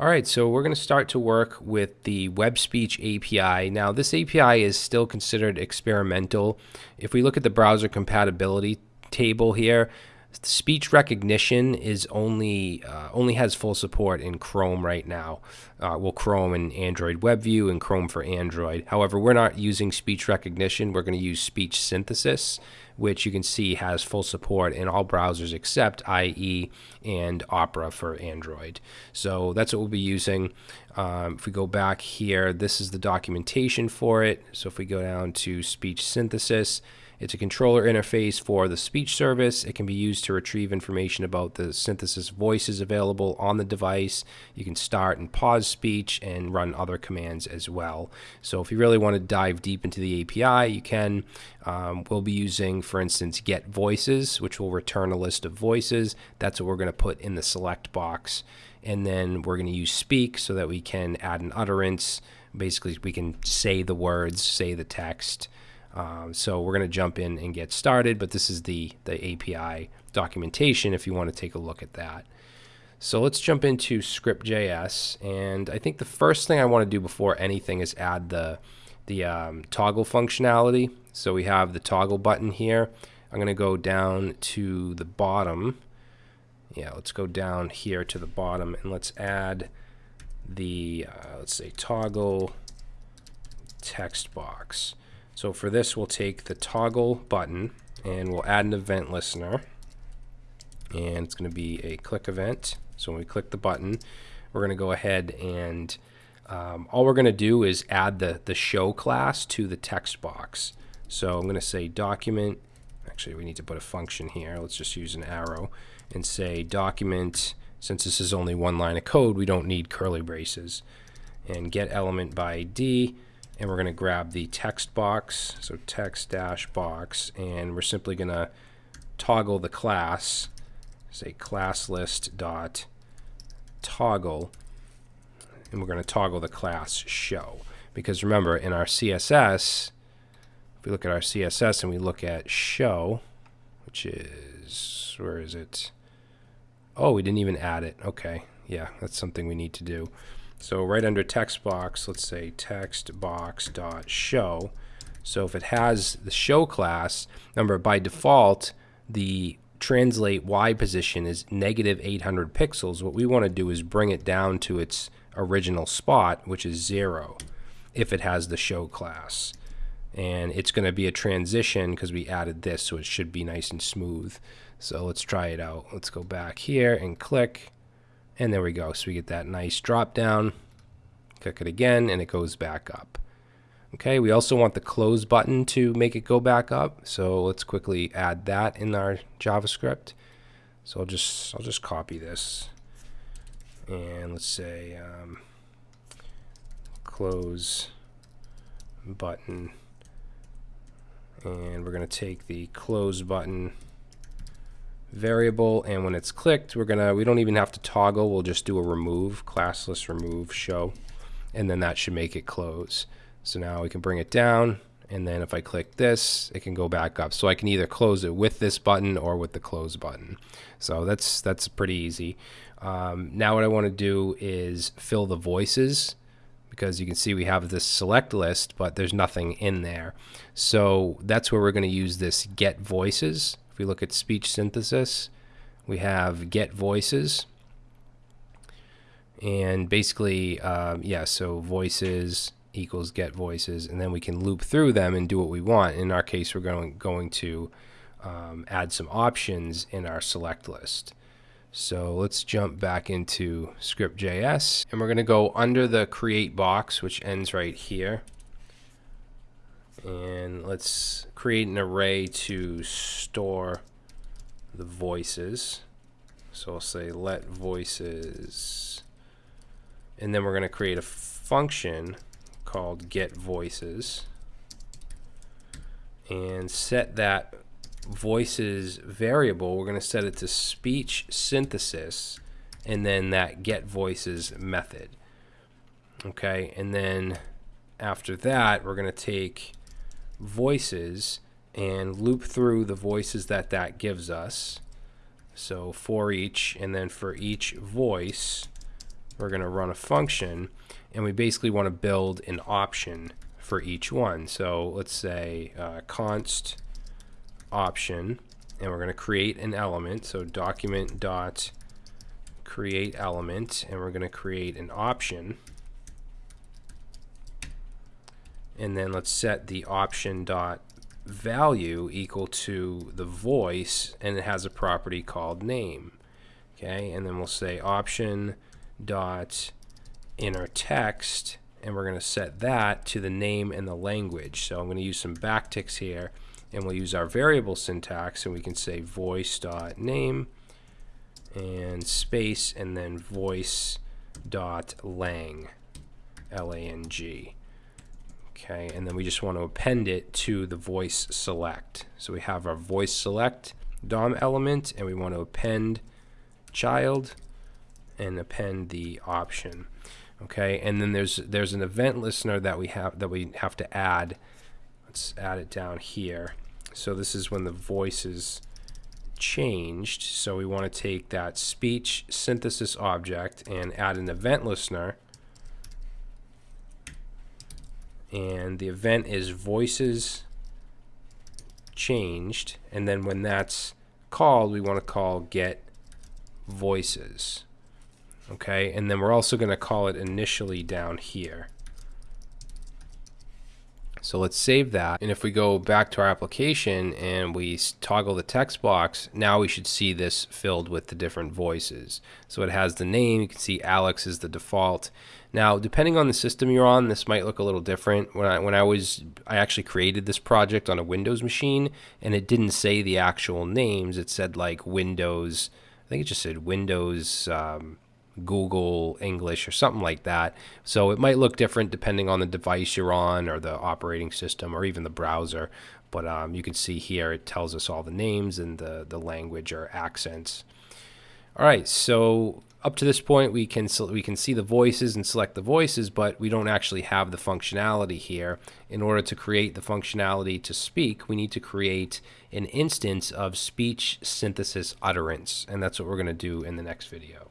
All right, so we're going to start to work with the Web Speech API. Now, this API is still considered experimental. If we look at the browser compatibility table here, speech recognition is only uh, only has full support in Chrome right now. Uh, well, Chrome and Android WebView and Chrome for Android. However, we're not using speech recognition. We're going to use speech synthesis, which you can see has full support in all browsers except IE and Opera for Android. So that's what we'll be using. Um, if we go back here, this is the documentation for it. So if we go down to speech synthesis, it's a controller interface for the speech service. It can be used to retrieve information about the synthesis voices available on the device. You can start and pause speech and run other commands as well. So if you really want to dive deep into the API, you can. Um, we'll be using, for instance, get voices, which will return a list of voices. That's what we're going to put in the select box. And then we're going to use speak so that we can add an utterance. Basically, we can say the words, say the text. Um, so we're going to jump in and get started, but this is the, the API documentation if you want to take a look at that. So let's jump into script.js, and I think the first thing I want to do before anything is add the, the um, toggle functionality. So we have the toggle button here. I'm going to go down to the bottom. Yeah, let's go down here to the bottom, and let's add the, uh, let's say, toggle text box. So for this, we'll take the toggle button and we'll add an event listener. And it's going to be a click event. So when we click the button, we're going to go ahead and um, all we're going to do is add the, the show class to the text box. So I'm going to say document. Actually, we need to put a function here. Let's just use an arrow and say document. Since this is only one line of code, we don't need curly braces. And get element by ID and we're going to grab the text box, so text dash box, and we're simply going to toggle the class, say class list dot toggle, and we're going to toggle the class show. Because remember, in our CSS, if we look at our CSS and we look at show, which is, where is it? Oh, we didn't even add it. Okay, yeah, that's something we need to do. So right under text box, let's say text box dot show. So if it has the show class, remember by default, the translate Y position is negative 800 pixels. What we want to do is bring it down to its original spot, which is zero, if it has the show class. And it's going to be a transition because we added this, so it should be nice and smooth. So let's try it out. Let's go back here and click. And there we go. So we get that nice drop down. Click it again and it goes back up. Okay, we also want the close button to make it go back up. So let's quickly add that in our JavaScript. So I'll just I'll just copy this. And let's say um, close button. And we're going to take the close button variable and when it's clicked we're gonna we don't even have to toggle we'll just do a remove class list remove show and then that should make it close. So now we can bring it down and then if I click this it can go back up. So I can either close it with this button or with the close button. So that's that's pretty easy. Um, now what I want to do is fill the voices because you can see we have this select list but there's nothing in there. So that's where we're going to use this get voices if we look at speech synthesis, we have get voices. And basically, um, yeah, so voices equals get voices, and then we can loop through them and do what we want. In our case, we're going, going to um, add some options in our select list. So let's jump back into script.js, and we're going to go under the create box, which ends right here and let's create an array to store the voices. So I'll say let voices. And then we're going to create a function called get voices. And set that voices variable we're going to set it to speech synthesis and then that get voices method. Okay and then after that we're going to take voices and loop through the voices that that gives us. So for each, and then for each voice, we're going to run a function and we basically want to build an option for each one. So let's say uh, const option and we're going to create an element. So document dot create element and we're going to create an option and then let's set the option dot value equal to the voice and it has a property called name okay? And then we'll say option dot inner text and we're going to set that to the name and the language. So I'm going to use some backticks here and we'll use our variable syntax and we can say voice dot name and space and then voice dot lang l-a-n-g okay and then we just want to append it to the voice select. So we have our voice select DOM element and we want to append child and append the option. Okay and then there's there's an event listener that we have that we have to add. Let's add it down here. So this is when the voice is changed. So we want to take that speech synthesis object and add an event listener and the event is voices changed and then when that's called we want to call get voices okay? And then we're also going to call it initially down here so let's save that and if we go back to our application and we toggle the text box now we should see this filled with the different voices so it has the name you can see Alex is the default now, depending on the system you're on, this might look a little different. When I when I was I actually created this project on a Windows machine, and it didn't say the actual names. It said like Windows. I think it just said Windows. Um, Google English or something like that. So it might look different depending on the device you're on or the operating system or even the browser. But um, you can see here it tells us all the names and the, the language or accents. All right, so up to this point, we can we can see the voices and select the voices, but we don't actually have the functionality here. In order to create the functionality to speak, we need to create an instance of speech synthesis utterance, and that's what we're going to do in the next video.